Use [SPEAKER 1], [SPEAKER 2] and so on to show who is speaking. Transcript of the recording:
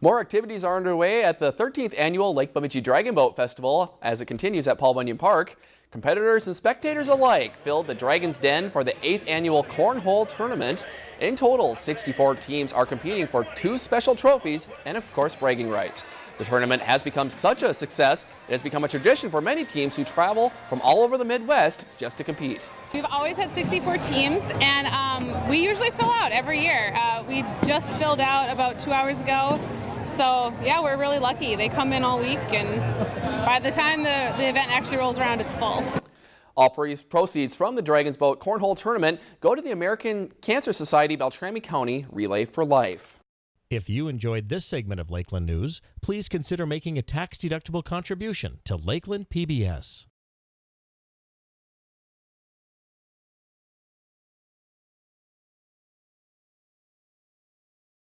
[SPEAKER 1] More activities are underway at the 13th annual Lake Bemidji Dragon Boat Festival as it continues at Paul Bunyan Park. Competitors and spectators alike filled the Dragon's Den for the 8th annual Cornhole Tournament. In total, 64 teams are competing for two special trophies and, of course, bragging rights. The tournament has become such a success, it has become a tradition for many teams who travel from all over the Midwest just to compete.
[SPEAKER 2] We've always had 64 teams, and um, we usually fill out every year. Uh, we just filled out about two hours ago. So yeah, we're really lucky. They come in all week, and by the time the, the event actually rolls around, it's full.
[SPEAKER 1] All proceeds from the Dragons Boat Cornhole Tournament go to the American Cancer Society Beltrami County Relay for Life.
[SPEAKER 3] If you enjoyed this segment of Lakeland News, please consider making a tax-deductible contribution to Lakeland PBS.